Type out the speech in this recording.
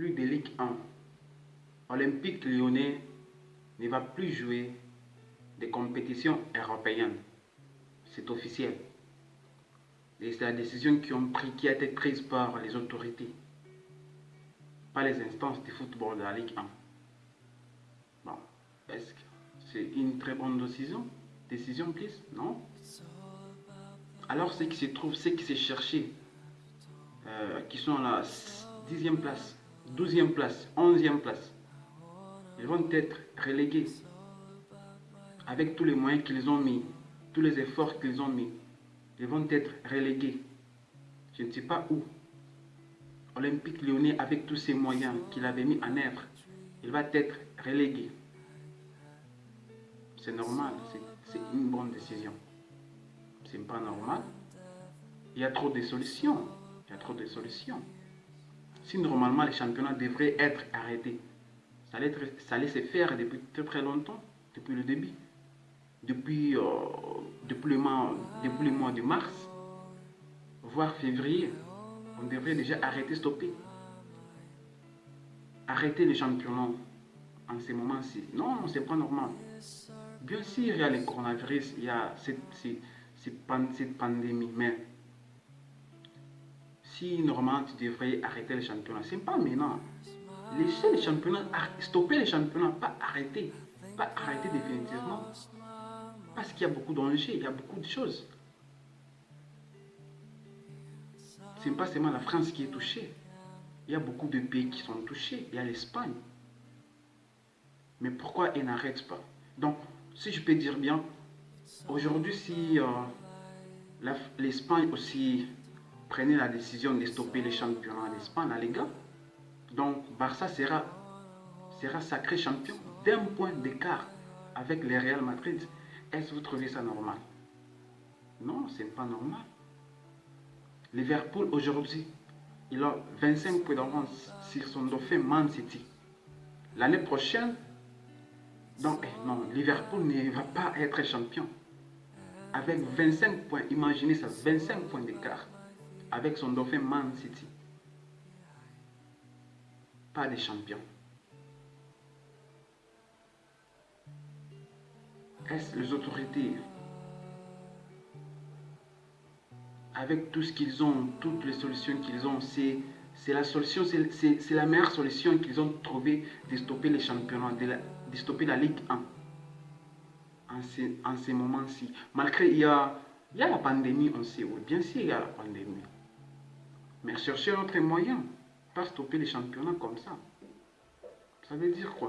plus de Ligue 1. Olympique lyonnais ne va plus jouer des compétitions européennes. C'est officiel. Et c'est la décision qui, ont pris, qui a été prise par les autorités, pas les instances du football de la Ligue 1. Bon, est-ce que c'est une très bonne décision? Décision, please Non Alors, ceux qui se trouvent, ceux qui s'est cherché, euh, qui sont à la 10e place, 12e place, 11e place, ils vont être relégués avec tous les moyens qu'ils ont mis, tous les efforts qu'ils ont mis. Ils vont être relégués. Je ne sais pas où. Olympique Lyonnais, avec tous ces moyens qu'il avait mis en œuvre, il va être relégué. C'est normal, c'est une bonne décision. C'est pas normal. Il y a trop de solutions. Il y a trop de solutions. Si normalement les championnats devraient être arrêtés, ça allait, se faire depuis très très longtemps, depuis le début. Depuis, euh, depuis, le mois, de mars, voire février, on devrait déjà arrêter, stopper. Arrêter les championnats en ces moments-ci. Non, c'est pas normal. Bien sûr, il y a le coronavirus, il y a cette, cette, cette pandémie, mais normalement tu devrais arrêter les championnats, c'est pas maintenant. Laissez les championnats, stopper les championnats, pas arrêter, pas arrêter définitivement. Parce qu'il y a beaucoup d'enjeux, il y a beaucoup de choses. Ce n'est pas seulement la France qui est touchée. Il y a beaucoup de pays qui sont touchés. Il y a l'Espagne. Mais pourquoi ils n'arrêtent pas? Donc, si je peux dire bien, aujourd'hui, si euh, l'Espagne aussi prenait la décision de stopper les championnats en Espagne, la Liga, donc Barça sera, sera sacré champion d'un point d'écart avec le Real Madrid. Est-ce que vous trouvez ça normal? Non, ce n'est pas normal. Liverpool aujourd'hui, il a 25 points d'avance sur son dauphin Man City. L'année prochaine, donc, eh, non, Liverpool ne va pas être champion. Avec 25 points, imaginez ça, 25 points d'écart avec son dauphin Man City. Pas de champion. Est-ce les autorités, avec tout ce qu'ils ont, toutes les solutions qu'ils ont, c'est la solution, c'est la meilleure solution qu'ils ont trouvé de stopper les championnats, de, de stopper la Ligue 1 en ces, en moments-ci. Malgré il y, a, il y a la pandémie, on sait, oui, bien sûr il y a la pandémie. Chercher autre moyen, pas stopper les championnats comme ça. Ça veut dire quoi?